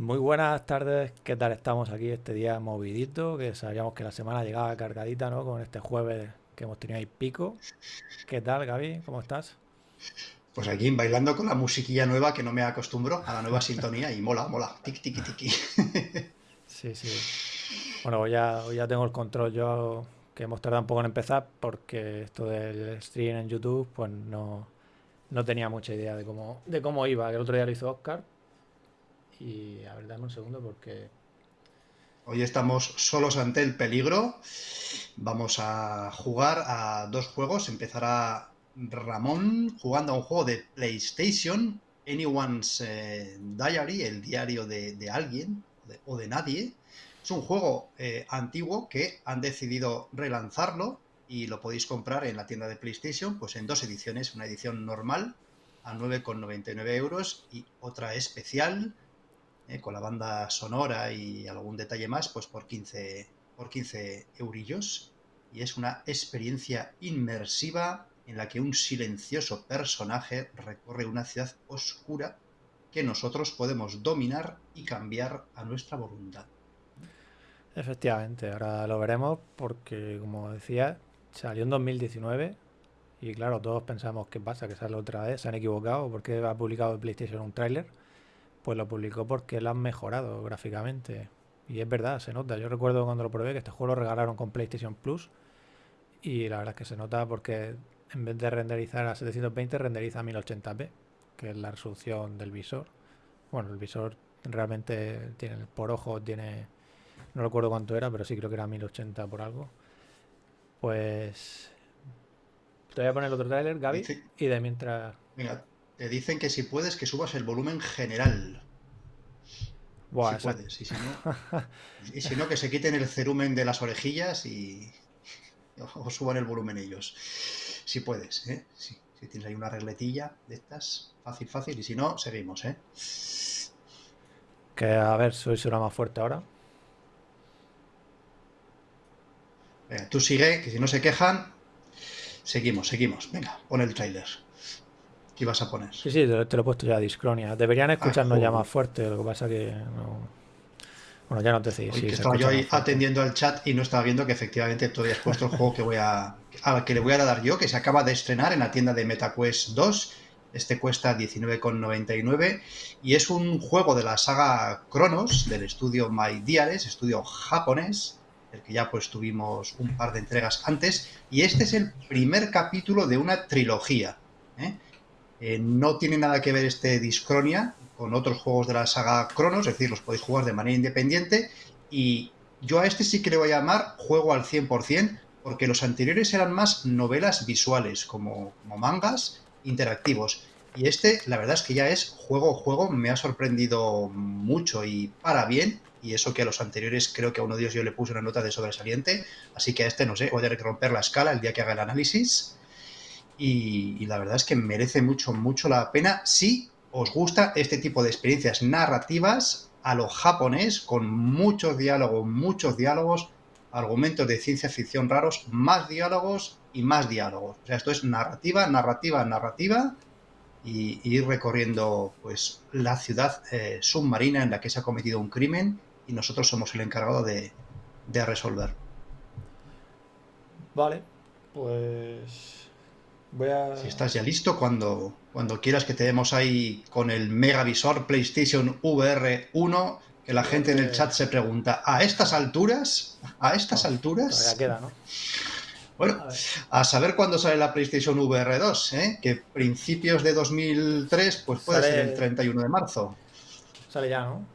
Muy buenas tardes, ¿qué tal estamos aquí este día movidito? Que sabíamos que la semana llegaba cargadita, ¿no? Con este jueves que hemos tenido ahí pico. ¿Qué tal, Gaby? ¿Cómo estás? Pues aquí bailando con la musiquilla nueva que no me acostumbro a la nueva sintonía y mola, mola, tiki tiki tiki. Sí, sí. Bueno, hoy ya, hoy ya tengo el control yo, que hemos tardado un poco en empezar porque esto del stream en YouTube, pues no, no tenía mucha idea de cómo, de cómo iba. Que el otro día lo hizo Oscar. Y a ver, dame un segundo porque Hoy estamos solos ante el peligro. Vamos a jugar a dos juegos. Empezará Ramón jugando a un juego de PlayStation, Anyone's eh, Diary, el diario de, alguien o de nadie. Es un juego eh, antiguo que han decidido relanzarlo y lo podéis comprar en la tienda de PlayStation, pues en dos ediciones, una edición normal a 9,99 euros y otra especial eh, con la banda sonora y algún detalle más, pues por 15, por 15 eurillos. Y es una experiencia inmersiva en la que un silencioso personaje recorre una ciudad oscura que nosotros podemos dominar y cambiar a nuestra voluntad. efectivamente, ahora lo veremos porque, como decía, salió en 2019 y claro, todos pensamos, ¿qué pasa? Que sale otra vez, se han equivocado porque ha publicado PlayStation un tráiler. Pues lo publicó porque lo han mejorado gráficamente. Y es verdad, se nota. Yo recuerdo cuando lo probé que este juego lo regalaron con PlayStation Plus. Y la verdad es que se nota porque en vez de renderizar a 720, renderiza a 1080p, que es la resolución del visor. Bueno, el visor realmente tiene por ojo, tiene. No recuerdo cuánto era, pero sí creo que era 1080 por algo. Pues. Te voy a poner el otro tráiler, Gaby. Y de mientras. Venga, te dicen que si puedes que subas el volumen general. Buah, si esa- puedes, y si no, y si no, que se quiten el cerumen de las orejillas y o suban el volumen ellos. Si puedes, ¿eh? Si, si tienes ahí una regletilla de estas, fácil, fácil, y si no, seguimos, ¿eh? Que a ver, soy será más fuerte ahora. Venga, tú sigue, que si no se quejan, seguimos, seguimos. Venga, pon el tráiler. ¿Qué vas a poner? Sí, sí, te, te lo he puesto ya, Discronia. Deberían escucharnos ya más fuerte, lo que pasa que no. Bueno, ya no te decís. Sí, que estaba yo ahí atendiendo al chat y no estaba viendo que efectivamente tú habías puesto el juego que voy a, al que le voy a dar yo, que se acaba de estrenar en la tienda de MetaQuest 2. Este cuesta 19,99 y es un juego de la saga Chronos del estudio My Diaries, estudio japonés, del que ya pues tuvimos un par de entregas antes. Y este es el primer capítulo de una trilogía. ¿eh? Eh, no tiene nada que ver este Discronia con otros juegos de la saga Chronos, es decir, los podéis jugar de manera independiente. Y yo a este sí que le voy a llamar juego al 100%, porque los anteriores eran más novelas visuales, como, como mangas interactivos. Y este, la verdad es que ya es juego juego, me ha sorprendido mucho y para bien. Y eso que a los anteriores creo que a uno de ellos yo le puse una nota de sobresaliente. Así que a este, no sé, voy a romper la escala el día que haga el análisis. Y, la verdad es que merece mucho, mucho la pena si os gusta este tipo de experiencias narrativas a lo japonés, con muchos diálogos, muchos diálogos, argumentos de ciencia ficción raros, más diálogos y más diálogos. O sea, esto es narrativa, narrativa, narrativa y, y ir recorriendo pues la ciudad eh, submarina en la que se ha cometido un crimen y nosotros somos el encargado de, de resolver. Vale, pues. Voy a. Si estás ya listo, cuando, cuando quieras que te demos ahí con el megavisor PlayStation VR 1, que la gente en el chat se pregunta, ¿a estas alturas? ¿A estas Todavía alturas? queda, ¿no? Bueno, A saber cuándo sale la PlayStation VR 2, ¿eh? que principios de 2003 pues puede Sale- ser el 31 de marzo. Sale ya, ¿no?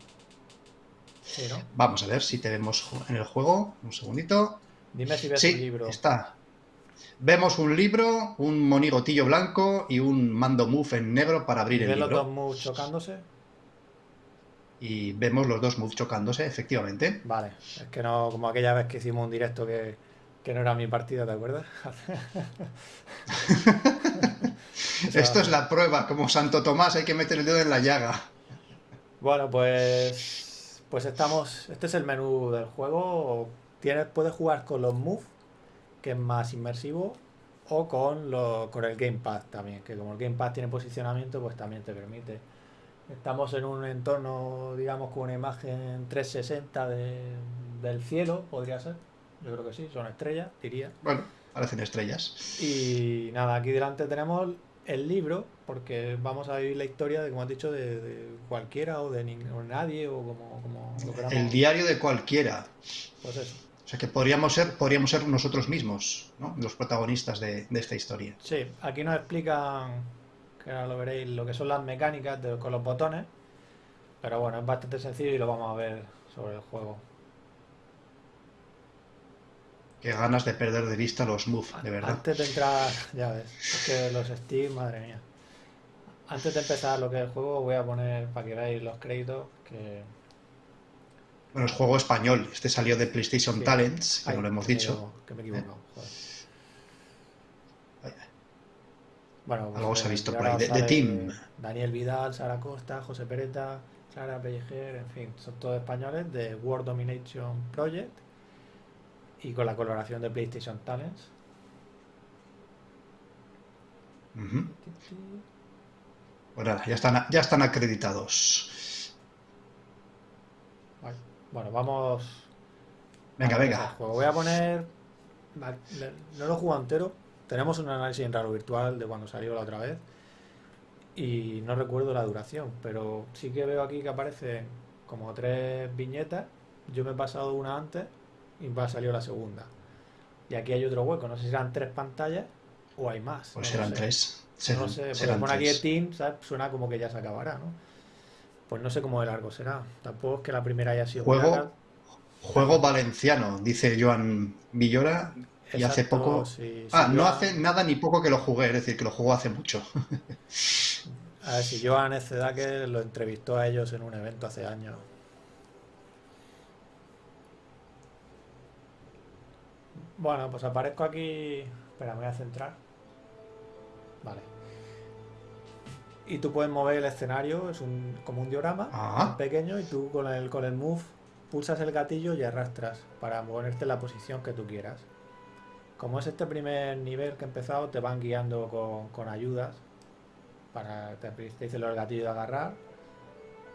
Sí, ¿no? Vamos a ver si te vemos en el juego. Un segundito. Dime si ves Sí, libro. está. Vemos un libro, un monigotillo blanco y un mando move en negro para abrir el ¿Ves los libro. dos moves chocándose? Y vemos los dos moves chocándose, efectivamente. Vale, es que no, como aquella vez que hicimos un directo que, que no era mi partida, ¿te acuerdas? Esto es la prueba, como Santo Tomás, hay que meter el dedo en la llaga. Bueno, pues. Pues estamos. Este es el menú del juego. Tienes, puedes jugar con los moves, que es más inmersivo, o con, lo, con el Gamepad también, que como el Gamepad tiene posicionamiento, pues también te permite Estamos en un entorno, digamos, con una imagen 360 del cielo, podría ser. Yo creo que sí, son estrellas, diría. Bueno, parecen estrellas. Y nada, aquí delante tenemos el libro, porque vamos a vivir la historia, de, como has dicho, de, cualquiera o de nadie, o como, como El diario de cualquiera. Pues eso. O sea que podríamos ser, podríamos ser nosotros mismos, ¿no? Los protagonistas de, esta historia. Sí, aquí nos explican, que ahora lo veréis, lo que son las mecánicas con los botones. Pero bueno, es bastante sencillo y lo vamos a ver sobre el juego. Qué ganas de perder de vista los move, de verdad. Antes de entrar, ya ves, es que los Steam, madre mía. Antes de empezar lo que es el juego, voy a poner para que veáis los créditos que. Bueno, es juego español. Este salió de PlayStation Talents, como lo hemos dicho. que me he Bueno, pues, Algo se ha visto por ahí. De, Team. Daniel Vidal, Sara Costa, José Pereta, Sara Pellejer, en fin, son todos españoles de World Domination Project y con la colaboración de PlayStation Talents. Bueno, ya están, ya están acreditados. Bueno, vamos. Venga, venga. Voy a poner. No lo he jugado entero. Tenemos un análisis en raro virtual de cuando salió la otra vez. Y no recuerdo la duración, pero sí que veo aquí que aparecen como tres viñetas. Yo me he pasado una antes y va a salir la segunda. Y aquí hay otro hueco, no sé si serán tres pantallas o hay más. Pues serán tres. no sé, porque pone aquí el team, suena como que ya se acabará, ¿no? Pues no sé cómo de largo será. Tampoco es que la primera haya sido juego, juego valenciano, dice Joan Villora. y hace poco. ah, no hace nada ni poco que lo jugué, es decir, que lo jugó hace mucho. a ver si Joan que lo entrevistó a ellos en un evento hace años. Bueno, pues aparezco aquí. Espera, me voy a centrar. Y tú puedes mover el escenario, es un, como un diorama ah. pequeño, y tú con el, con el move pulsas el gatillo y arrastras para ponerte en la posición que tú quieras. Como es este primer nivel que he empezado, te van guiando con, ayudas. Para, te, te dice el gatillo de agarrar.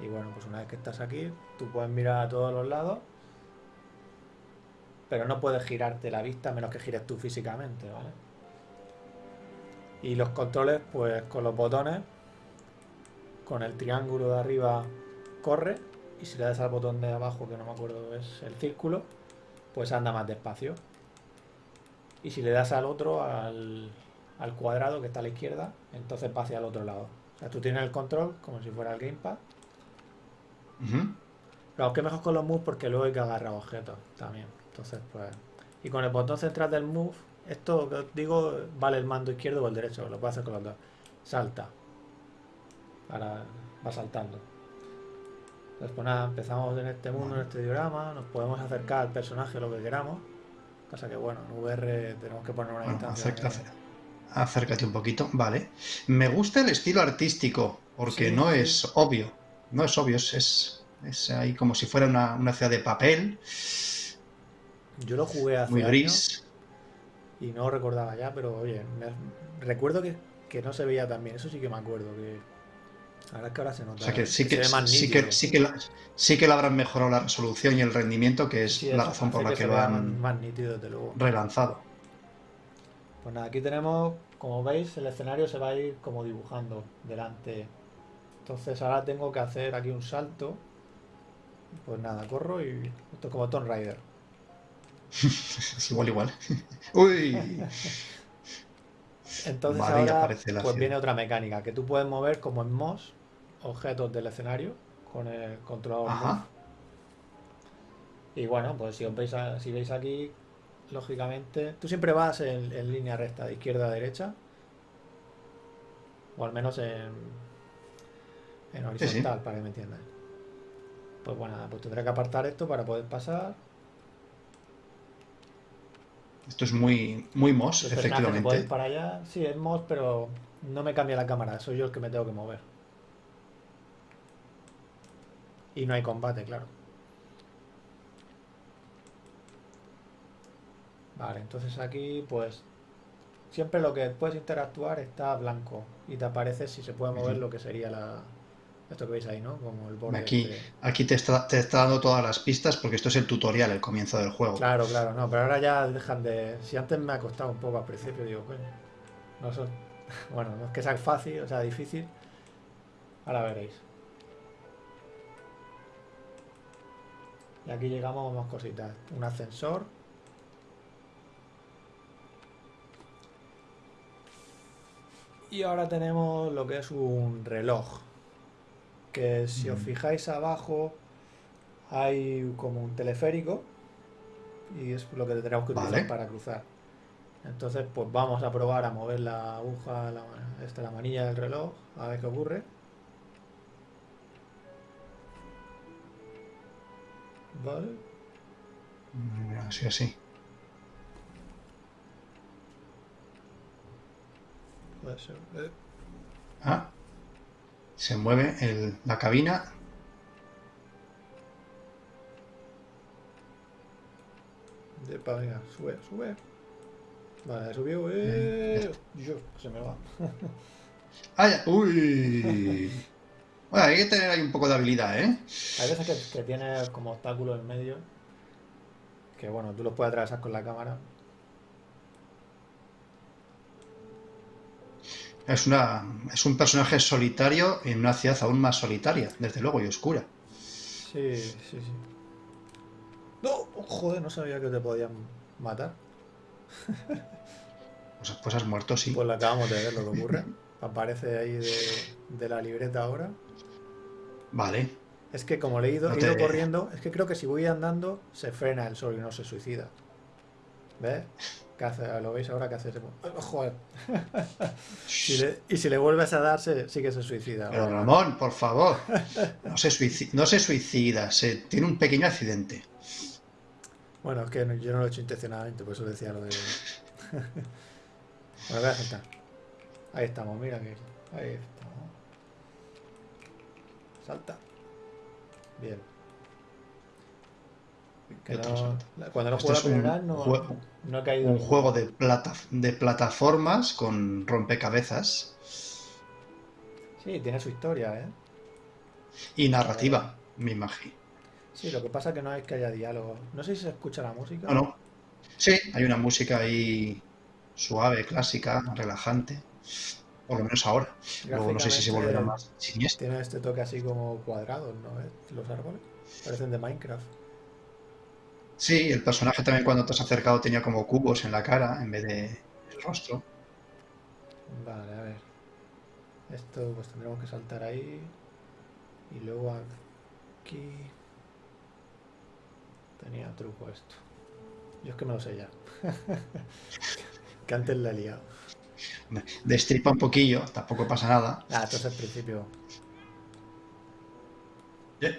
Y bueno, pues una vez que estás aquí, tú puedes mirar a todos los lados pero no puedes girarte la vista menos que gires tú físicamente, ¿vale? Y los controles, pues con los botones, con el triángulo de arriba corre, y si le das al botón de abajo, que no me acuerdo es el círculo, pues anda más despacio. Y si le das al otro, al, cuadrado que está a la izquierda, entonces va hacia el otro lado. O sea, tú tienes el control como si fuera el gamepad. Pero que mejor con los moves porque luego hay que agarrar objetos también. Entonces, pues. Y con el botón central del move, esto que os digo, vale el mando izquierdo o el derecho, lo puedo hacer con los dos. Salta. Ahora va saltando. Entonces, pues nada, empezamos en este mundo, en este diorama, nos podemos acercar al personaje lo que queramos. Pasa que, bueno, en VR tenemos que poner una distancia. acércate un poquito, vale. Me gusta el estilo artístico, porque no es obvio. No es obvio, es, es, ahí como si fuera una, una ciudad de papel. Yo lo jugué hace Muy gris. y no recordaba ya, pero oye, recuerdo que, no se veía tan bien. Eso sí que me acuerdo. que Ahora es que ahora se nota. O sea que sí que, sí, que, sí, que, sí que le habrán mejorado la resolución y el rendimiento, que es la razón por la que, lo han más nítido, desde luego. relanzado. Pues nada, aquí tenemos, como veis, el escenario se va a ir como dibujando delante. Entonces ahora tengo que hacer aquí un salto. Pues nada, corro y esto es como Tomb Raider. es igual, igual. Uy. Entonces ahora pues viene otra mecánica, que tú puedes mover como en MOS objetos del escenario con el controlador Y bueno, pues si, veis, si veis aquí, lógicamente, tú siempre vas en, línea recta, de izquierda a derecha, o al menos en, en horizontal, para que me entiendan. Pues bueno, pues tendré que apartar esto para poder pasar. Esto es muy, muy MOS, efectivamente. para allá, sí, es MOS, pero no me cambia la cámara, soy yo el que me tengo que mover. Y no hay combate, claro. Vale, entonces aquí, pues, siempre lo que puedes interactuar está blanco y te aparece si se puede mover lo que sería la, Esto que veis ahí, ¿no? Como el borde. Aquí, este. aquí te, está, te está dando todas las pistas porque esto es el tutorial, el comienzo del juego. Claro, claro, no, pero ahora ya dejan de. Si antes me ha costado un poco al principio, digo, coño, no son. Bueno, no es que sea fácil, o sea, difícil. Ahora veréis. Y aquí llegamos a más cositas. Un ascensor. Y ahora tenemos lo que es un reloj. Que si os Mm. fijáis abajo hay como un teleférico. Y es lo que tenemos que utilizar Vale. para cruzar. Entonces, pues vamos a probar a mover la aguja, la, esta, la manilla del reloj, a ver qué ocurre. Vale. Así, así. Ah, se mueve el- la cabina. Epa, venga, sube, sube. Vale, subió. Eh. Yo, se me va. ¡Ah, ya! ¡Uy! Bueno, hay que tener ahí un poco de habilidad, ¿eh? Hay veces que, que tiene como obstáculos en medio. Que bueno, tú los puedes atravesar con la cámara. Es, una, es un personaje solitario en una ciudad aún más solitaria, desde luego, y oscura. Sí, sí, sí. No, joder, no sabía que te podían matar. Pues, pues has muerto, sí. Pues lo acabamos de ver lo que ocurre. Aparece ahí de, de la libreta ahora. Vale. Es que como le he ido, No he ido te- corriendo, es que creo que si voy andando se frena el sol y no se suicida. ¿Ves? ¿Qué hace? ¿Lo veis ahora que hace? ese- ¡Ay, Joder. Si le- y si le vuelves a dar, se- sí que se suicida. Pero Ramón, por favor. No se, suici- no se suicida, se tiene un pequeño accidente. Bueno, es que no- yo no lo he hecho intencionadamente, por eso decía lo de. bueno, voy a saltar. Ahí estamos, mira que. Ahí estamos. Salta. Bien. No- cuando no Este juego es la un no, juego- no caído. Un juego de, plata, de plataformas con rompecabezas Sí, tiene su historia, ¿eh? y narrativa, me imagino. Sí, lo que pasa es que no es que haya diálogo. No sé si se escucha la música. ¿O no? Sí, hay una música ahí suave, clásica, relajante. Por lo menos ahora. Luego no sé si se volverá más siniestra. Tiene este toque así como cuadrados, ¿no? ¿Ves? Los árboles. Parecen de Minecraft. Sí, el personaje también cuando te has acercado tenía como cubos en la cara en vez de el rostro. Vale, a ver. Esto pues tendremos que saltar ahí. Y luego aquí. Tenía truco esto. Yo es que me lo sé ya. que antes la he liado. Destripa un poquillo, tampoco pasa nada. Ah, esto es el principio. Eh,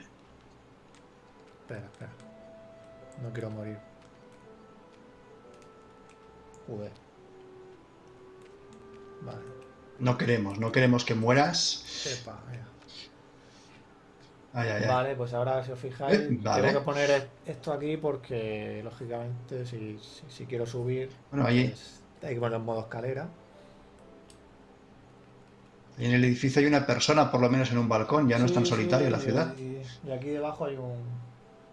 Espera, espera. No quiero morir. Joder. Vale. No queremos, no queremos que mueras. Epa, venga. Ay, ay, ay. Vale, pues ahora si os fijáis, Eh, vale. tengo que poner esto aquí porque lógicamente si, si, si quiero subir, Bueno, ahí pues, hay que ponerlo en modo escalera. En el edificio hay una persona, por lo menos en un balcón, ya no es tan solitario sí, la ciudad. Y, y aquí debajo hay un...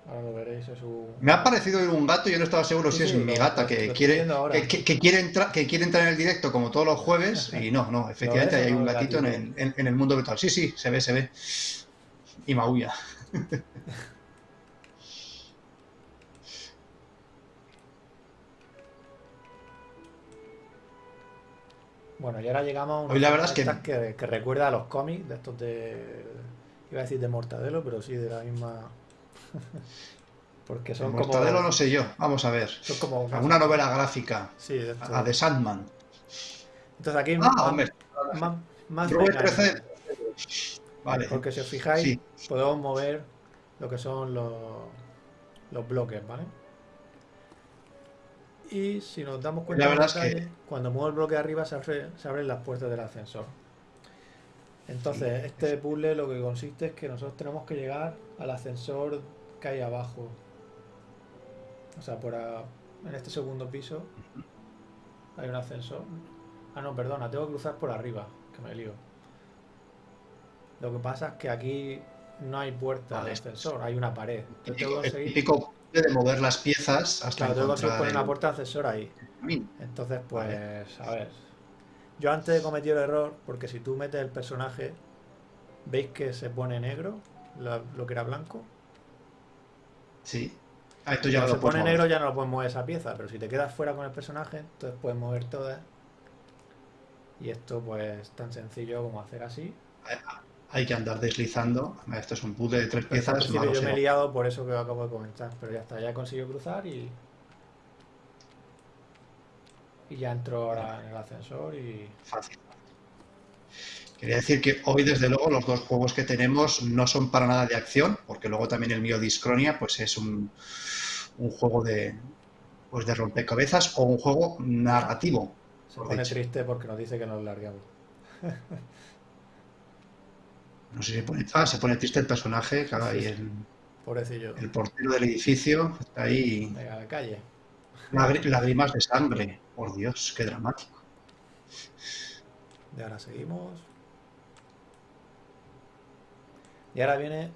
Ahora lo veréis, es un... Me ha parecido ver un gato yo no estaba seguro Sí, si es mi gata que quiere que, que- que quiere entrar que quiere entrar en el directo como todos los jueves y no, no, efectivamente hay un gatito en en- en el mundo virtual. Sí, sí, se ve, se ve. Y maulla. Bueno, y ahora llegamos a una Hoy la verdad es que- que, que recuerda a los cómics de estos de... Iba a decir de Mortadelo, pero sí de la misma... Porque son Mortadelo como... no sé yo. Vamos a ver. Son como... Alguna novela gráfica. Sí, de estos. A de Sandman. Entonces aquí Ah, más, hombre. más, más Rubén mecánico. 13. Vale. Porque si os fijáis, Sí. podemos mover lo que son los, los bloques, ¿vale? Y si nos damos cuenta La verdad es que- cuando muevo el bloque arriba se, abre- se abren las puertas del ascensor. Entonces, este puzzle lo que consiste es que nosotros tenemos que llegar al ascensor que hay abajo. O sea, por a- en este segundo piso hay un ascensor. Ah, no, perdona, tengo que cruzar por arriba, que me lío. Lo que pasa es que aquí no hay puerta de ascensor, hay una pared. El típico, de mover las piezas hasta claro, que poner una puerta de ascensor ahí. Entonces, pues, a ver. Yo antes he cometido el error, porque si tú metes el personaje, ¿veis que se pone negro? Lo, que era blanco. Sí. Ah, esto ya si se pone negro ya no lo puedes mover esa pieza, pero si te quedas fuera con el personaje, entonces puedes mover todas. Y esto pues tan sencillo como hacer así. Hay que andar deslizando. Esto es un puzzle de tres piezas. yo me he liado por eso que acabo de comentar, pero ya está, ya he conseguido cruzar y... Y ya entro ahora en el ascensor y... Fácil. Quería decir que hoy, desde luego, los dos juegos que tenemos no son para nada de acción, porque luego también el mío Discronia pues es un, un juego de, pues de rompecabezas o un juego narrativo. Se pone triste porque nos dice que nos largamos. no sé si pone, ah, se pone triste el personaje, claro, y el, Pobrecillo. el portero del edificio está ahí. Venga, a la calle. Lágrimas de sangre. Por Dios, qué dramático. Y ahora seguimos. Y ahora viene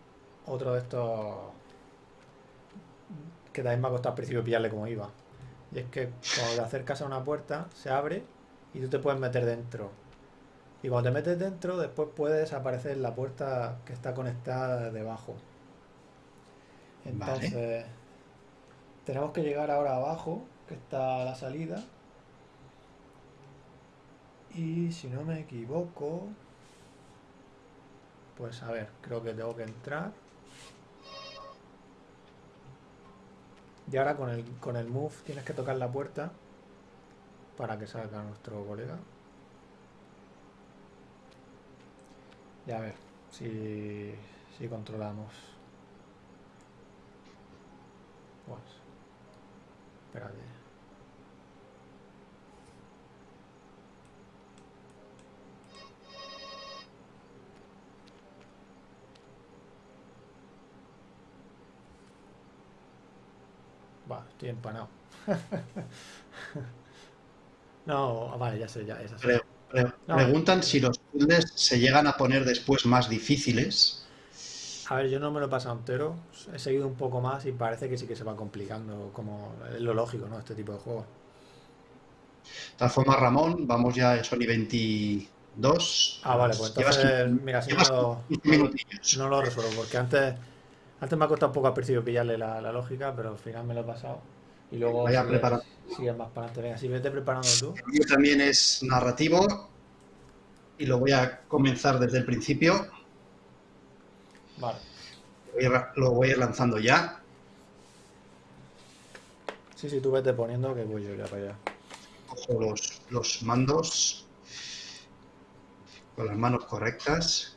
otro de estos que también me ha costado al principio pillarle como iba. Y es que cuando te acercas a una puerta, se abre y tú te puedes meter dentro. Y cuando te metes dentro, después puedes aparecer la puerta que está conectada debajo. Entonces, tenemos que llegar ahora abajo, que está la salida. Y si no me equivoco, pues a ver, creo que tengo que entrar. Y ahora con el, con el move tienes que tocar la puerta para que salga nuestro colega. Y a ver si, si controlamos. Pues, espérate. estoy empanado. no, vale, ya sé, ya es preguntan si los puzzles se llegan a poner después más difíciles. A ver, yo no me lo he pasado entero. He seguido un poco más y parece que sí que se va complicando, como es lo lógico, ¿no? Este tipo de juegos. De tal forma, Ramón, vamos ya a Sony 22. Ah, vale, pues entonces, mira, si no, no, lo resuelvo, porque antes antes me ha costado un poco al principio pillarle la, lógica, pero al final me lo he pasado. Y luego Vaya más para adelante. Venga, si vete preparando tú. El mío también es narrativo y lo voy a comenzar desde el principio. Vale. Lo voy a ir lanzando ya. Sí, sí, tú vete poniendo que voy yo ya para allá. Cojo los, los mandos con las manos correctas.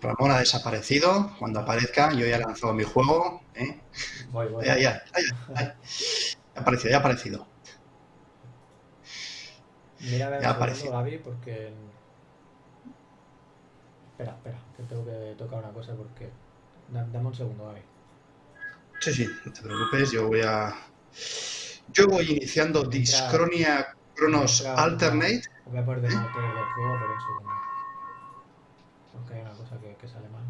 Ramón ha desaparecido. Cuando aparezca, yo ya he lanzado mi juego. ¿eh? Ya, ya, ya, ha aparecido, ya ha aparecido. Mira, a ver, ya ha aparecido. Gaby, porque. Espera, espera, que tengo que tocar una cosa porque. Dame un segundo, Gaby. Sí, sí, no te preocupes, yo voy a. Yo voy iniciando Discronia Chronos Alternate. Voy a poner de juego, pero un segundo hay una cosa que, sale mal.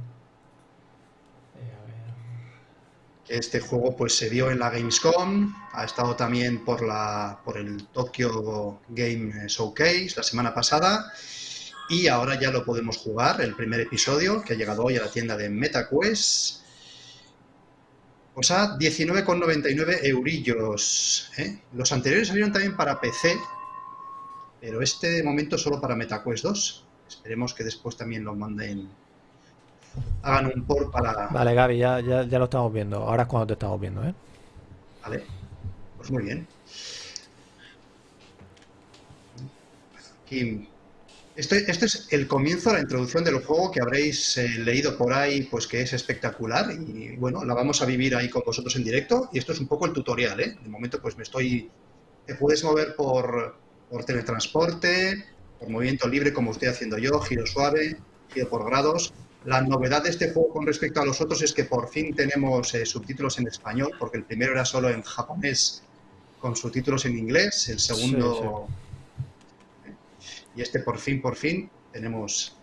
Eh, este juego pues se vio en la Gamescom, ha estado también por, la, por el Tokyo Game Showcase la semana pasada y ahora ya lo podemos jugar, el primer episodio que ha llegado hoy a la tienda de MetaQuest. Pues a 19,99 eurillos. ¿eh? Los anteriores salieron también para PC, pero este momento solo para MetaQuest 2. Esperemos que después también lo manden, hagan un port para... Vale, Gaby, ya, ya, lo estamos viendo. Ahora es cuando te estamos viendo, ¿eh? Vale, pues muy bien. Aquí este, este, es el comienzo, la introducción del juego que habréis eh, leído por ahí, pues que es espectacular y bueno, la vamos a vivir ahí con vosotros en directo y esto es un poco el tutorial, ¿eh? De momento pues me estoy... Te puedes mover por, por teletransporte, por movimiento libre como estoy haciendo yo, giro suave, giro por grados. La novedad de este juego con respecto a los otros es que por fin tenemos eh, subtítulos en español, porque el primero era solo en japonés con subtítulos en inglés, el segundo... Y este por fin, por fin, tenemos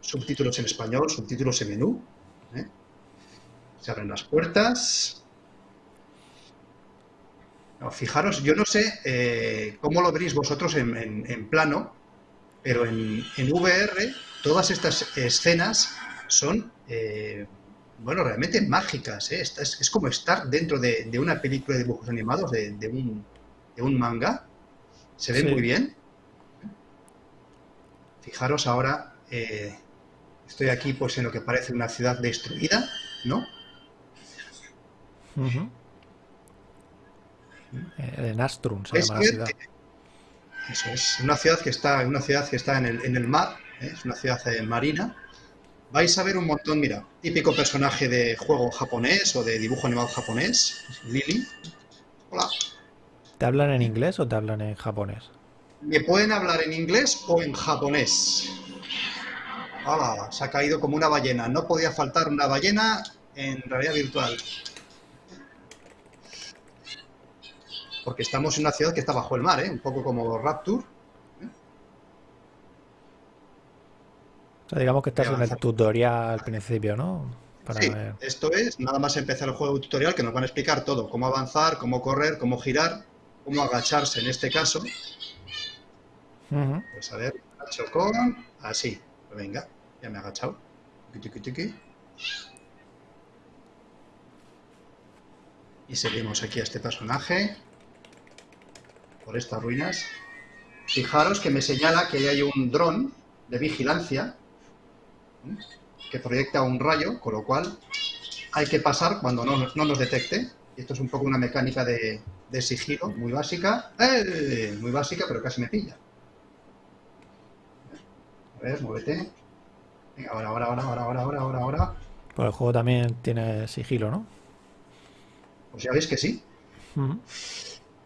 subtítulos en español, subtítulos en menú. ¿eh? Se abren las puertas. Fijaros, yo no sé eh, cómo lo veréis vosotros en plano, pero en, VR todas estas escenas son, eh, bueno, realmente mágicas. ¿eh? Es, como estar dentro de, una película de dibujos animados, de, un, manga. Se ve muy bien. Fijaros ahora, eh, estoy aquí pues en lo que parece una ciudad destruida, ¿no? En Astrum se llama la ciudad. Eso es una ciudad que está, una ciudad que está en el, en el mar, ¿eh? es una ciudad eh, marina. Vais a ver un montón, mira, típico personaje de juego japonés o de dibujo animado japonés, Lily. Hola. ¿Te hablan en inglés o te hablan en japonés? Me pueden hablar en inglés o en japonés. Hola, se ha caído como una ballena. No podía faltar una ballena en realidad virtual. Porque estamos en una ciudad que está bajo el mar, ¿eh? un poco como Rapture. O sea, digamos que estás en el tutorial al principio, ¿no? sí, esto es nada más empezar el juego tutorial que nos van a explicar todo, cómo avanzar, cómo correr, cómo girar, cómo agacharse en este caso. Pues a ver, agacho con... Así, pues venga, ya me he agachado. Y seguimos aquí a este personaje por estas ruinas. Fijaros que me señala que hay un dron de vigilancia que proyecta un rayo, con lo cual hay que pasar cuando no, nos detecte. esto es un poco una mecánica de, sigilo muy básica. ¡Eh! Muy básica, pero casi me pilla. A ver, muévete. Venga, ahora, ahora, ahora, ahora, ahora, ahora, ahora, ahora. Pues el juego también tiene sigilo, ¿no? Pues ya ves que sí.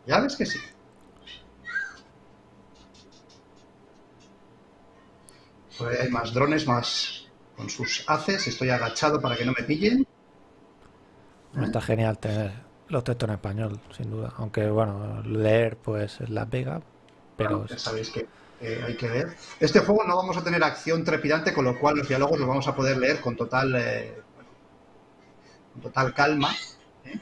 Ya ves que sí. Pues hay más drones, más con sus haces. Estoy agachado para que no me pillen. Está genial tener los textos en español, sin duda. Aunque, bueno, leer pues es la pega, pero... ya sabéis que hay que leer. Este juego no vamos a tener acción trepidante, con lo cual los diálogos los vamos a poder leer con total, eh, con total calma. ¿eh?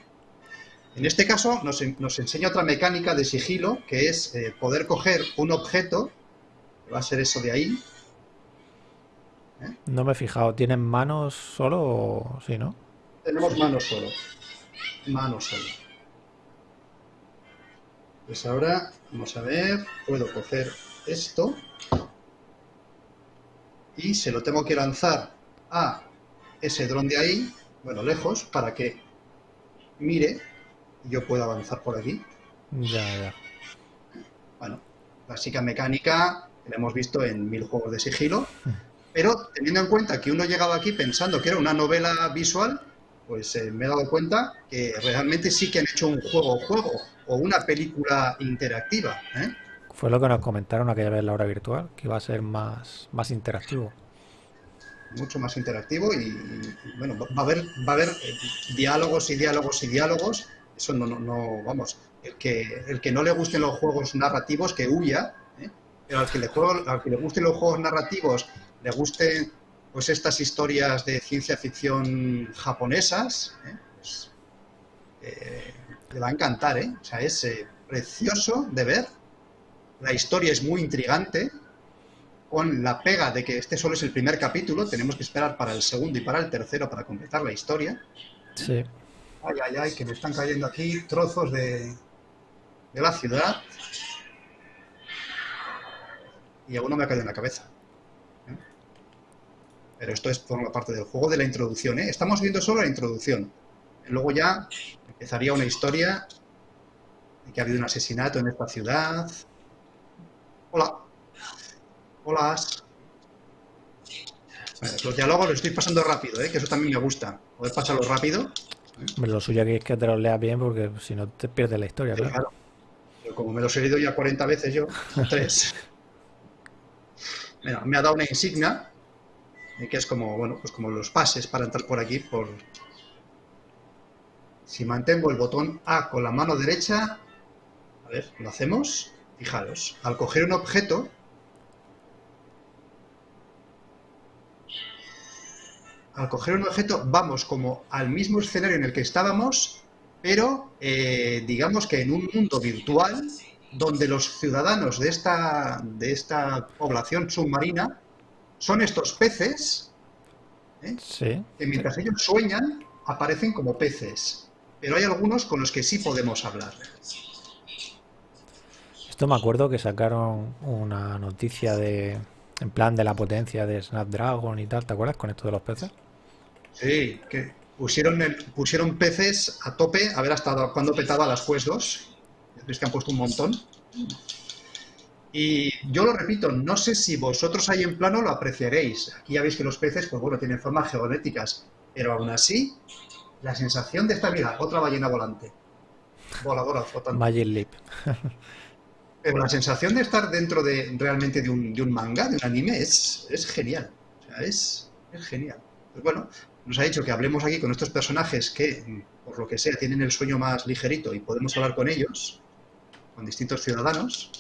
En este caso nos, enseña otra mecánica de sigilo, que es eh, poder coger un objeto, que va a ser eso de ahí, no me he fijado. ¿Tienen manos solo o sí, no? Tenemos manos solo. Manos solo. Pues ahora, vamos a ver, puedo coger esto y se lo tengo que lanzar a ese dron de ahí, bueno, lejos, para que mire y yo pueda avanzar por aquí. Ya, ya. Bueno, básica mecánica que la hemos visto en mil juegos de sigilo. Pero teniendo en cuenta que uno llegaba aquí pensando que era una novela visual, pues eh, me he dado cuenta que realmente sí que han hecho un juego-juego o una película interactiva. ¿eh? Fue lo que nos comentaron aquella vez en la hora virtual, que iba a ser más, más interactivo. Mucho más interactivo y, bueno, va a haber, va a haber eh, diálogos y diálogos y diálogos. Eso no, no, no, vamos, el que, el que no le gusten los juegos narrativos, que huya, pero al que, le al que le gusten los juegos narrativos le gusten pues estas historias de ciencia ficción japonesas, ¿eh? pues, eh, le va a encantar, ¿eh? O sea, es eh, precioso de ver. La historia es muy intrigante, con la pega de que este solo es el primer capítulo, tenemos que esperar para el segundo y para el tercero para completar la historia. Sí. Ay, ay, ay, que me están cayendo aquí trozos de, de la ciudad. Y alguno me ha caído en la cabeza pero esto es forma parte del juego de la introducción. ¿eh? Estamos viendo solo la introducción. Luego ya empezaría una historia de que ha habido un asesinato en esta ciudad. Hola. Hola. los diálogos los estoy pasando rápido, ¿eh? que eso también me gusta. Poder pasarlo rápido. Lo suyo aquí es que te los leas bien porque si no te pierdes la historia. Pero como me los he leído ya 40 veces yo, tres. me ha dado una insignia, que es como, bueno, pues como los pases para entrar por aquí, por... Si mantengo el botón A con la mano derecha, a ver, lo hacemos, fijaros, al coger un objeto, al coger un objeto vamos como al mismo escenario en el que estábamos, pero eh, digamos que en un mundo virtual donde los ciudadanos de esta, de esta población submarina son estos peces ¿eh? que mientras ellos sueñan aparecen como peces. Pero hay algunos con los que sí podemos hablar. Esto me acuerdo que sacaron una noticia de en plan de la potencia de Snapdragon y tal, ¿te acuerdas con esto de los peces? Sí, que pusieron, pusieron peces a tope a ver hasta cuándo petaba las Quest 2. Es que han puesto un montón. Y yo lo repito, no sé si vosotros ahí en plano lo apreciaréis. Aquí ya veis que los peces, pues bueno, tienen formas geométricas, pero aún así, la sensación de esta vida, otra ballena volante, voladora, flotante. Leap. pero la sensación de estar dentro de realmente de un, de un manga, de un anime, es, es genial. O sea, es, es genial. Pues bueno, nos ha dicho que hablemos aquí con estos personajes que, por lo que sea, tienen el sueño más ligerito y podemos hablar con ellos, con distintos ciudadanos.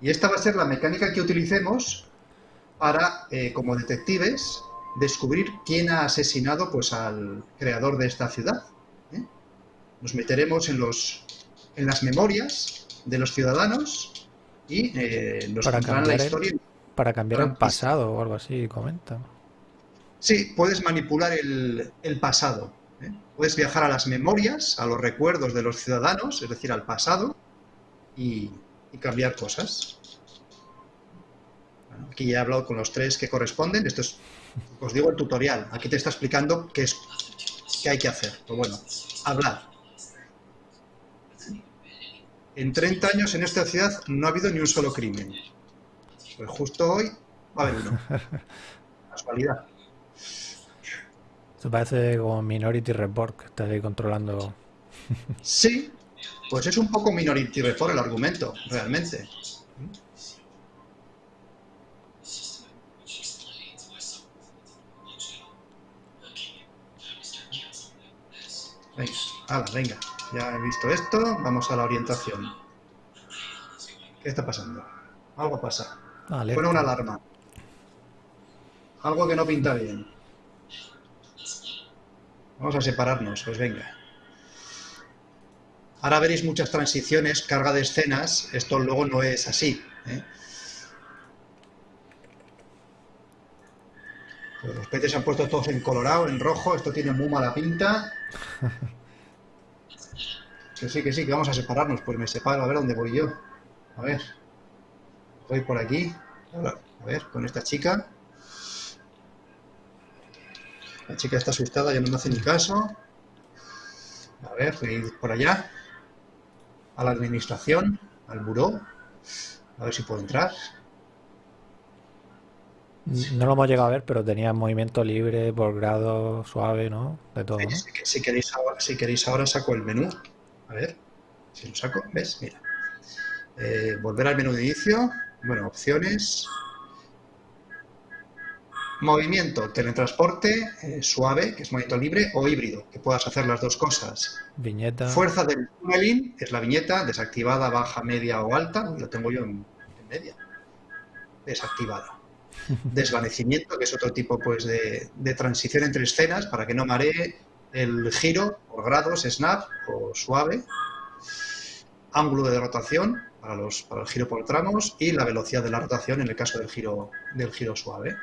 Y esta va a ser la mecánica que utilicemos para, eh, como detectives, descubrir quién ha asesinado pues, al creador de esta ciudad. ¿eh? Nos meteremos en, los, en las memorias de los ciudadanos y eh, nos para la historia. para cambiar el pasado o algo así, comenta. Sí, puedes manipular el, pasado. ¿eh? Puedes viajar a las memorias, a los recuerdos de los ciudadanos, es decir, al pasado, y, cambiar cosas. aquí ya he hablado con los tres que corresponden. Esto es, os digo, el tutorial. Aquí te está explicando qué, es, qué hay que hacer. Pues bueno, hablar. En 30 años en esta ciudad no ha habido ni un solo crimen. Pues justo hoy va a haber uno. Casualidad. Esto parece como Minority Report, que está ahí controlando... Sí, pues es un poco Minority Report el argumento, realmente. Venga, venga, ya he visto esto, vamos a la orientación. ¿Qué está pasando? Algo pasa. Vale. una alarma. Algo que no pinta bien. Vamos a separarnos, pues venga. Ahora veréis muchas transiciones, carga de escenas. Esto luego no es así. ¿eh? Pues los peces se han puesto todos en colorado, en rojo. Esto tiene muy mala pinta. Que sí, que sí, que vamos a separarnos. Pues me separo, a ver dónde voy yo. A ver. Voy por aquí. A ver, con esta chica. La chica está asustada, ya no me hace ni caso. A ver, voy por allá. A la administración, al buró. A ver si puedo entrar. No lo hemos llegado a ver, pero tenía movimiento libre, por grado, suave, ¿no? De todo, ¿no? Si, queréis ahora, si queréis ahora saco el menú. A ver, si lo saco, ¿ves? Mira. Eh, volver al menú de inicio. Bueno, opciones. Movimiento, teletransporte eh, suave, que es movimiento libre, o híbrido, que puedas hacer las dos cosas. Viñeta. Fuerza del tunneling, es la viñeta, desactivada, baja, media o alta. Lo tengo yo en, media. Desactivada. Desvanecimiento, que es otro tipo pues, de, de, transición entre escenas para que no maree el giro por grados, snap o suave. Ángulo de rotación para, los, para el giro por tramos y la velocidad de la rotación en el caso del giro, del giro suave.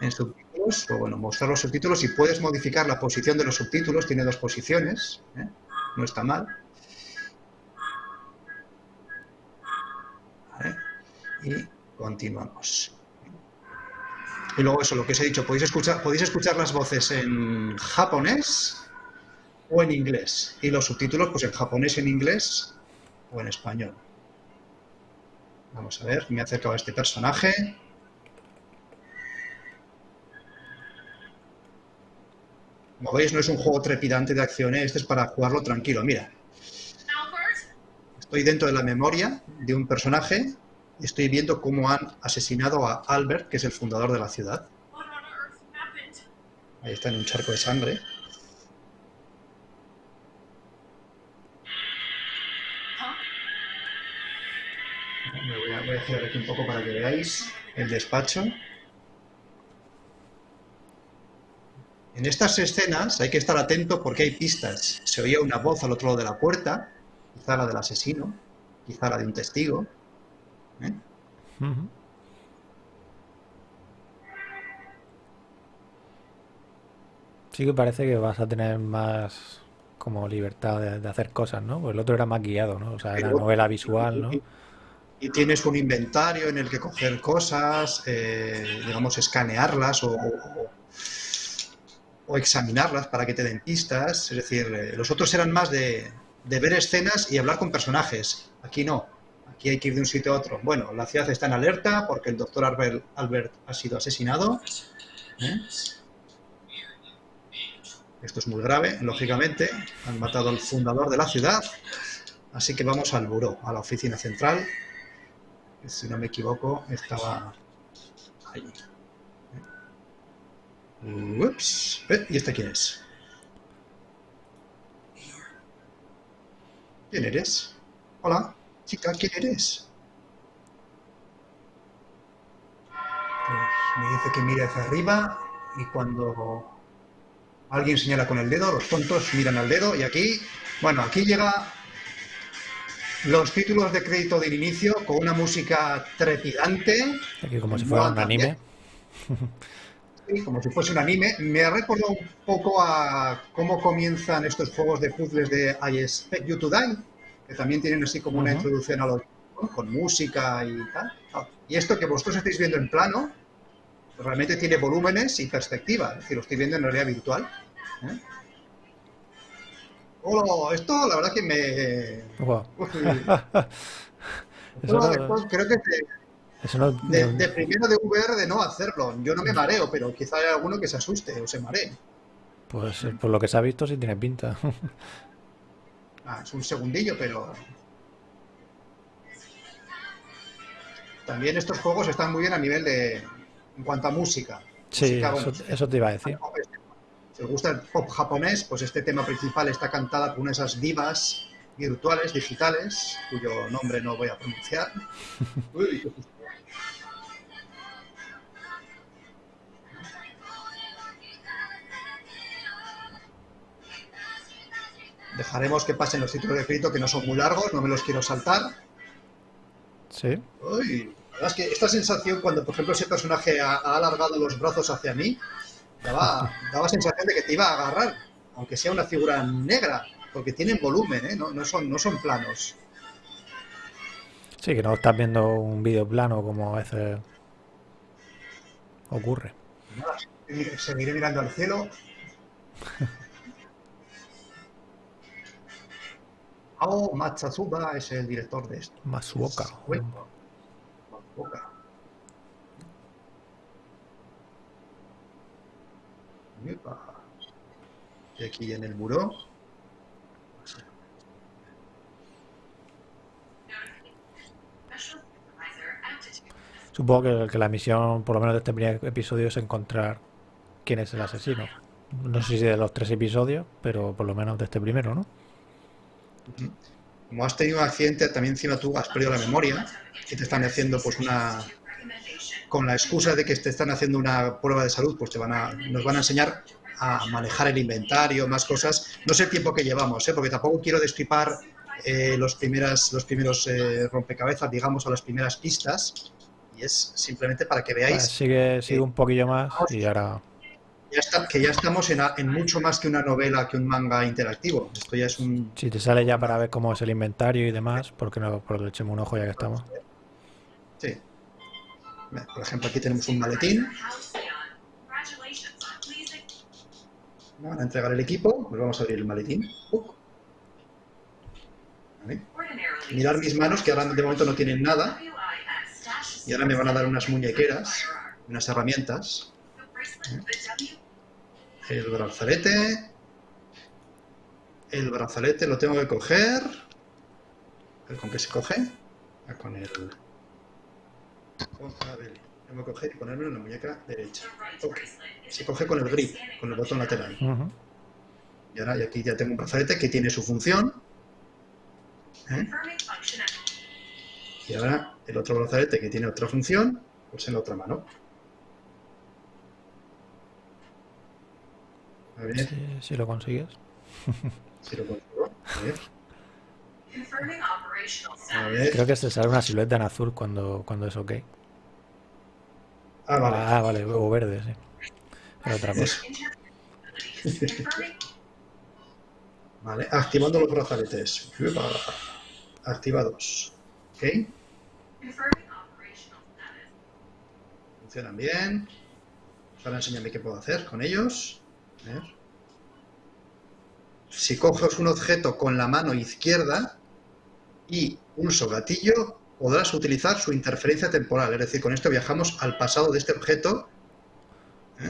En subtítulos, o bueno, mostrar los subtítulos y puedes modificar la posición de los subtítulos, tiene dos posiciones, ¿eh? no está mal. Y continuamos. Y luego eso, lo que os he dicho, podéis escuchar, podéis escuchar las voces en japonés o en inglés. Y los subtítulos, pues en japonés, en inglés o en español. Vamos a ver, me he acercado a este personaje. Como veis, no es un juego trepidante de acciones, este es para jugarlo tranquilo. Mira, estoy dentro de la memoria de un personaje y estoy viendo cómo han asesinado a Albert, que es el fundador de la ciudad. Ahí está en un charco de sangre. Me voy a, voy aquí un poco para que veáis el despacho. En estas escenas hay que estar atento porque hay pistas. Se oía una voz al otro lado de la puerta, quizá la del asesino, quizá la de un testigo. ¿eh? Sí que parece que vas a tener más como libertad de, de hacer cosas, ¿no? Pues el otro era más guiado, ¿no? O sea, era Pero- novela visual, ¿no? Y, y tienes un inventario en el que coger cosas, eh, digamos, escanearlas o, o- o examinarlas para que te den pistas. Es decir, eh, los otros eran más de, ver escenas y hablar con personajes. Aquí no. Aquí hay que ir de un sitio a otro. Bueno, la ciudad está en alerta porque el doctor Albert, Albert ha sido asesinado. ¿eh? Esto es muy grave, lógicamente. Han matado al fundador de la ciudad. Así que vamos al buró, a la oficina central. Si no me equivoco, estaba allí. Ups. Eh, ¿Y este quién es? ¿Quién eres? Hola, chica, ¿quién eres? Pues me dice que mire hacia arriba y cuando alguien señala con el dedo, los tontos miran al dedo y aquí, bueno, aquí llega los títulos de crédito del inicio con una música trepidante, Aquí como si fuera un anime. como si fuese un anime. Me ha recordado un poco a cómo comienzan estos juegos de puzzles de I Expect You to Die, que también tienen así como una introducción a los con música y tal. Ah, Y esto que vosotros estáis viendo en plano, realmente tiene volúmenes y perspectiva, es decir, lo estoy viendo en realidad virtual. ¿eh? Hola, esto la verdad que me... Uy, Eso no, creo que eso no- de, no- de primero de VR de no hacerlo. Yo no me mareo, pero quizá hay alguno que se asuste o se maree. pues eh, por lo que se ha visto sí tiene pinta. Ah, es un segundillo, pero... También estos juegos están muy bien a nivel de... en cuanto a música. Sí, Música, eso, bueno, eso te iba a decir. Si os gusta el pop japonés, pues este tema principal está cantada por una de esas divas virtuales, digitales, cuyo nombre no voy a pronunciar. Uy, Dejaremos que pasen los títulos de crédito que no son muy largos, no me los quiero saltar. Sí. Uy, la verdad es que esta sensación cuando, por ejemplo, ese personaje ha, ha alargado los brazos hacia mí, daba, daba sensación de que te iba a agarrar, aunque sea una figura negra, porque tienen volumen, ¿eh? no, no son, no son planos. Sí, que no estás viendo un vídeo plano como a veces ocurre. Nada, seguiré mirando al cielo. Ao Matsatsuba es el director de esto. Masuoka. Bueno, Matsuoka. Y aquí en el muro. Supongo que, que la misión, por lo menos de este primer episodio, es encontrar quién es el asesino. No sé si de los tres episodios, pero por lo menos de este primero, ¿no? Como has tenido un accidente, también encima tú has perdido la memoria y te están haciendo pues una... Con la excusa de que te están haciendo una prueba de salud, pues te van a, nos van a enseñar a manejar el inventario, más cosas. No sé el tiempo que llevamos, ¿eh? porque tampoco quiero destripar eh, los, primeras, los primeros eh, rompecabezas, digamos, o las primeras pistas. Y es simplemente para que Vale, veáis sigue, sigue un poquillo más y ahora... ya está, que ya estamos en, mucho más que una novela, que un manga interactivo. Esto ya es un, Si te sale ya para ver cómo es el inventario y demás, porque no, por le echemos un ojo ya que estamos. Sí. Por ejemplo, aquí tenemos un maletín. Van a entregar el equipo. Pues vamos a abrir el maletín. Uh. Vale. Mirar mis manos, que ahora de momento no tienen nada. Y ahora me van a dar unas muñequeras, unas herramientas. El brazalete. El brazalete lo tengo que coger. A ver, ¿Con qué se coge? Ah, Con el... A ver, tengo que coger y ponerme en la muñeca derecha. Ok. Se coge con el grip, con el botón lateral. Y ahora y aquí ya tengo un brazalete que tiene su función. ¿eh? Y ahora el otro brazalete que tiene otra función, pues en la otra mano. A ver Si, si lo consigues. si lo consigo. A ver. A ver. Creo que se sale una silueta en azul cuando, cuando es ok. Ah, vale. Ah, vale, o verde, sí. Era otra cosa. Vale, activando los brazaletes. Activados. Ok, funcionan bien. Ahora enséñame qué puedo hacer con ellos. Si coges un objeto con la mano izquierda y pulso gatillo, podrás utilizar su interferencia temporal. Es decir, con esto viajamos al pasado de este objeto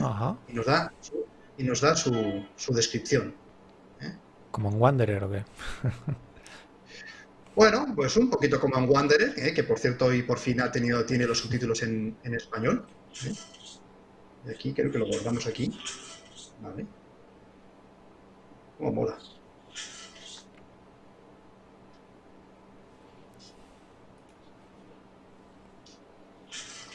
Ajá. y nos da su, y nos da su, su descripción. Como en Wanderer o qué. Bueno, pues un poquito como en Wanderer, ¿eh? que por cierto hoy por fin ha tenido, tiene los subtítulos en, en español. ¿eh? Y aquí creo que lo guardamos aquí. Vale. Oh, mola.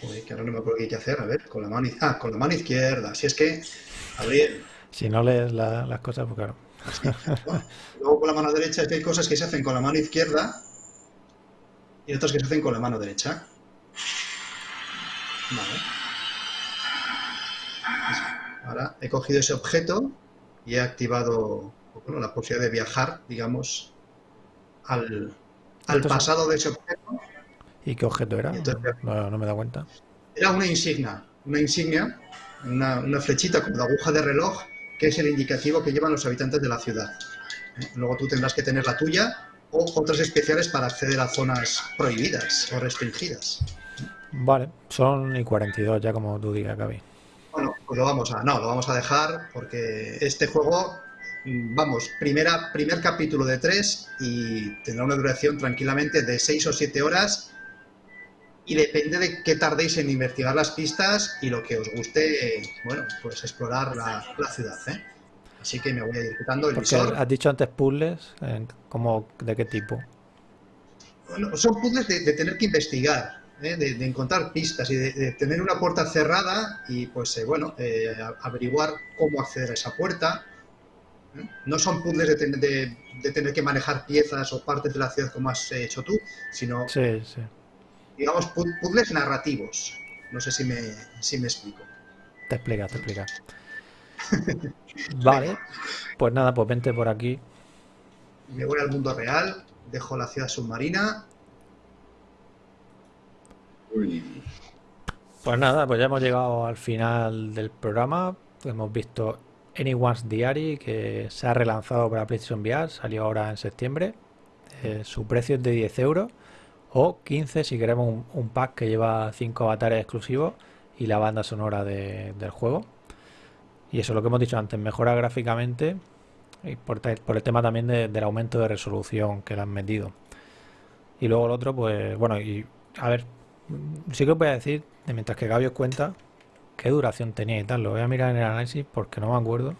Joder, que ahora no me acuerdo qué hay que hacer. A ver, con la mano, ah, con la mano izquierda. Si es que, abrir, Si no lees la- las cosas, pues claro. Luego con la mano derecha es que hay cosas que se hacen con la mano izquierda y otras que se hacen con la mano derecha. Vale. Ahora he cogido ese objeto y he activado bueno, la posibilidad de viajar, digamos, al, pasado de ese objeto. ¿Y qué objeto era? Entonces- No, no me dado cuenta. Era una insignia, una insignia, una, una flechita como de aguja de reloj, que es el indicativo que llevan los habitantes de la ciudad. ¿eh? Luego tú tendrás que tener la tuya o otras especiales para acceder a zonas prohibidas o restringidas. Vale, son y 42 ya como tú digas, Gaby. Pues lo vamos a, no, lo vamos a dejar porque este juego, mm, vamos, primera, primer capítulo de tres y tendrá una duración tranquilamente de seis o siete horas y depende de qué tardéis en investigar las pistas y lo que os guste, eh, bueno, pues explorar la, la ciudad, ¿eh? Así que me voy a ir quitando el Porque visor. has dicho antes puzzles, eh, ¿cómo, ¿de qué tipo? Bueno, son puzzles de, de tener que investigar, ¿eh? de, de encontrar pistas y de, de tener una puerta cerrada y pues eh, bueno, eh, averiguar cómo acceder a esa puerta. ¿eh? No son puzzles de, ten- de- tener que manejar piezas o partes de la ciudad como has hecho tú, sino Sí, sí. digamos pu- puzzles narrativos. No sé si me, si me explico. Te explicas, te explicas. Vale, pues nada, pues vente por aquí. Me voy al mundo real, dejo la ciudad submarina. Pues nada, pues ya hemos llegado al final del programa. Hemos visto Anyone's Diary, que se ha relanzado para PlayStation VR, salió ahora en septiembre. Eh, su precio es de 10 euros o 15 si queremos un, pack que lleva 5 avatares exclusivos y la banda sonora de- del juego. Y eso es lo que hemos dicho antes, mejora gráficamente y por, el tema también de- del aumento de resolución que le han metido. Y luego el otro, pues bueno, y a ver, sí que os voy a decir, de mientras que Gaby os cuenta, qué duración tenía y tal. Lo voy a mirar en el análisis porque no me acuerdo.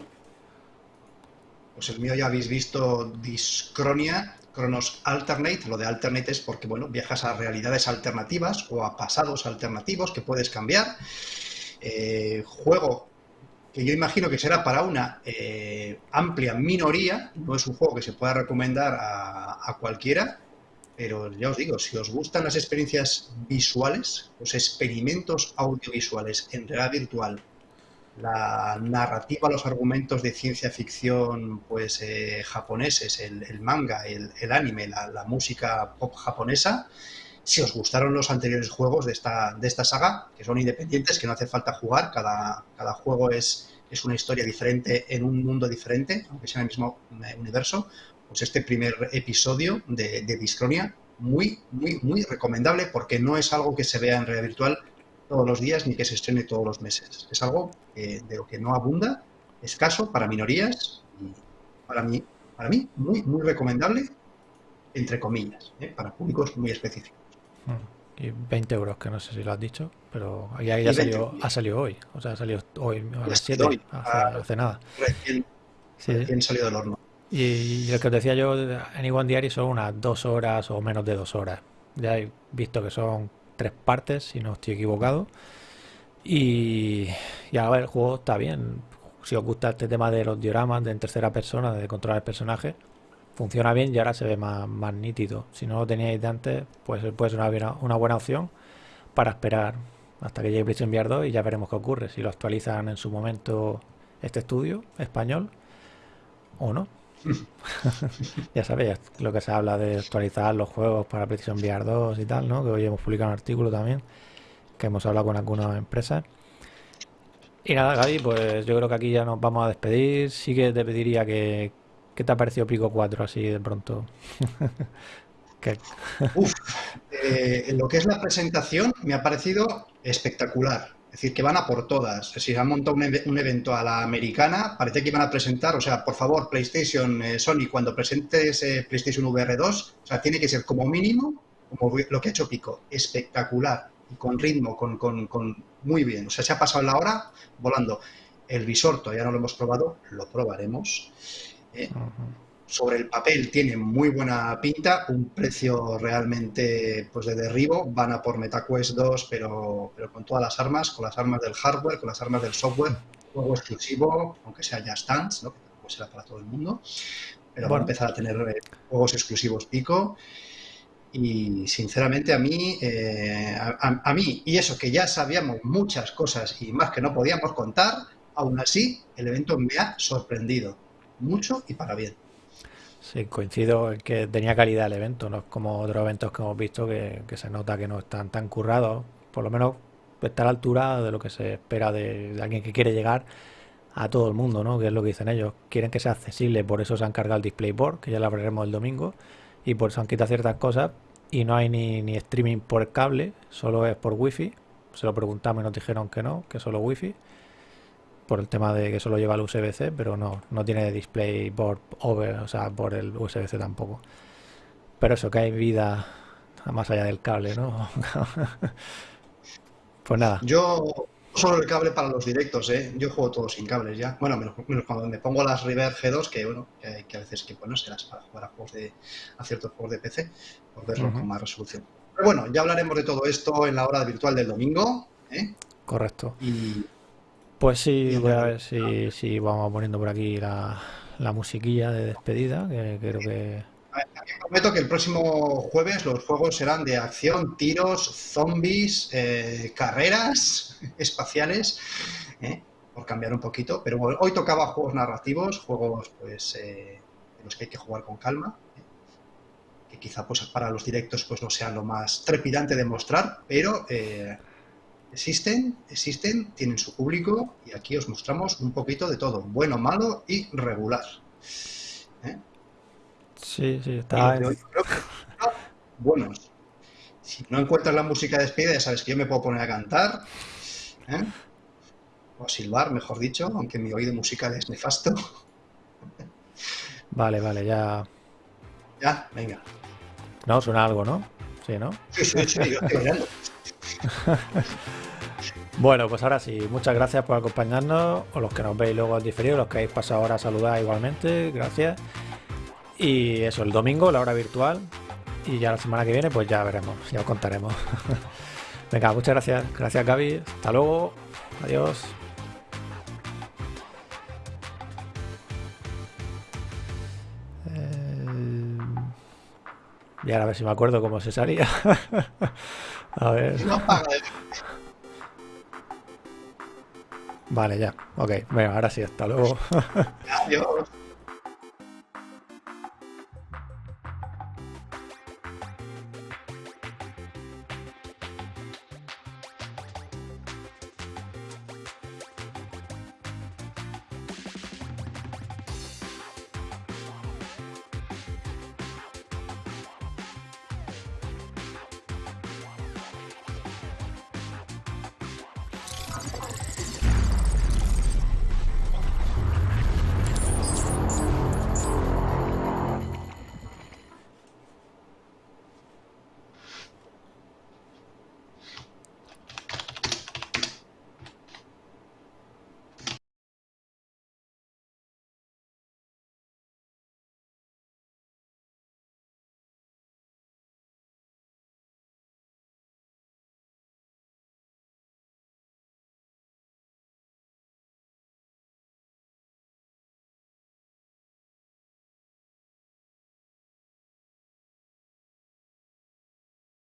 Pues el mío ya habéis visto Discronia, Cronos Alternate. Lo de Alternate es porque, bueno, viajas a realidades alternativas o a pasados alternativos que puedes cambiar. Eh, juego que yo imagino que será para una eh, amplia minoría, no es un juego que se pueda recomendar a cualquiera, pero ya os digo, si os gustan las experiencias visuales, los experimentos audiovisuales en realidad virtual, la narrativa, los argumentos de ciencia ficción pues eh, japoneses, el, manga, el, anime, la, la música pop japonesa, si os gustaron los anteriores juegos de esta, de esta saga, que son independientes, que no hace falta jugar, cada, cada juego es, es una historia diferente en un mundo diferente, aunque sea en el mismo eh, universo, pues este primer episodio de, de Discronia, muy, muy, muy recomendable porque no es algo que se vea en realidad virtual todos los días ni que se estrene todos los meses. Es algo eh, de lo que no abunda, escaso para minorías y para mí, para mí muy, muy recomendable, entre comillas, ¿eh? para públicos muy específicos. Mm. Y 20 euros, que no sé si lo has dicho, pero ya, ya salió, ha salido hoy. O sea, ha salido hoy a las 7, hace, ah, hace, nada. Recién, sí. salido del horno. Y, el que os decía yo, Iguan Diary son unas dos horas o menos de dos horas. Ya he visto que son tres partes, si no estoy equivocado. Y, y ver, el juego está bien. Si os gusta este tema de los dioramas, de en tercera persona, de controlar el personaje, funciona bien y ahora se ve más, más nítido. Si no lo teníais de antes, pues puede ser una, una buena opción para esperar hasta que llegue PlayStation VR 2 y ya veremos qué ocurre. Si lo actualizan en su momento este estudio español o no. ya sabéis lo que se habla de actualizar los juegos para PlayStation VR 2 y tal, ¿no? Que hoy hemos publicado un artículo también, que hemos hablado con algunas empresas. Y nada, Gaby, pues yo creo que aquí ya nos vamos a despedir. Sí que te pediría que, ¿Qué te ha parecido Pico 4 así de pronto? Uf, eh, lo que es la presentación me ha parecido espectacular. Es decir, que van a por todas. Si han montado un, evento a la americana, parece que iban a presentar, o sea, por favor, PlayStation, eh, Sony, cuando presentes eh, PlayStation VR 2, o sea, tiene que ser como mínimo, como lo que ha hecho Pico, espectacular, y con ritmo, con, con muy bien. O sea, se ha pasado la hora volando. El visor todavía no lo hemos probado, lo probaremos. ¿eh? Sobre el papel tiene muy buena pinta, un precio realmente pues de derribo, van a por MetaQuest 2, pero, pero con todas las armas, con las armas del hardware, con las armas del software, juego exclusivo, aunque sea ya stands, ¿no? que tampoco será para todo el mundo, pero va a empezar a tener eh, juegos exclusivos pico y sinceramente a mí, eh, a, mí, y eso que ya sabíamos muchas cosas y más que no podíamos contar, aún así el evento me ha sorprendido mucho y para bien. Sí, coincido en que tenía calidad el evento, no es como otros eventos que hemos visto que, se nota que no están tan currados, por lo menos está a la altura de lo que se espera de, alguien que quiere llegar a todo el mundo, ¿no? Que es lo que dicen ellos. Quieren que sea accesible, por eso se han cargado el display board, que ya lo hablaremos el domingo, y por eso han quitado ciertas cosas y no hay ni, ni streaming por cable, solo es por wifi. Se lo preguntamos y nos dijeron que no, que solo wifi por el tema de que solo lleva el USB-C, pero no, no tiene display por over, o sea, por el USB-C tampoco. Pero eso, que hay vida más allá del cable, ¿no? pues nada. Yo solo el cable para los directos, ¿eh? Yo juego todo sin cables ya. Bueno, menos, cuando me pongo las River G2, que bueno, que, a veces que bueno, serás para jugar a juegos de a ciertos juegos de PC, por verlo con más resolución. Pero bueno, ya hablaremos de todo esto en la hora virtual del domingo. ¿eh? Correcto. Y pues sí, voy a ver si, si vamos poniendo por aquí la, la musiquilla de despedida, que creo que... prometo que el próximo jueves los juegos serán de acción, tiros, zombies, eh, carreras espaciales, eh, por cambiar un poquito. Pero hoy tocaba juegos narrativos, juegos pues eh, en los que hay que jugar con calma, que quizá pues para los directos pues no sea lo más trepidante de mostrar, pero Existen, existen, tienen su público y aquí os mostramos un poquito de todo, bueno, malo y regular. ¿Eh? Sí, sí, está. buenos. Si no encuentras la música de despedida, ya sabes que yo me puedo poner a cantar. ¿eh? O a silbar, mejor dicho, aunque mi oído musical es nefasto. Vale, vale, ya. Ya, venga. No, suena algo, ¿no? Sí, ¿no? Sí, sí, sí, yo estoy Bueno, pues ahora sí, muchas gracias por acompañarnos, o los que nos veis luego al diferido, los que habéis pasado ahora a saludar igualmente, gracias. Y eso, el domingo, la hora virtual, y ya la semana que viene, pues ya veremos, ya os contaremos. Venga, muchas gracias, gracias Gaby, hasta luego, adiós. Eh, y ahora a ver si me acuerdo cómo se salía. a ver. Vale, ya. Ok. Bueno, ahora sí, hasta luego. Adiós.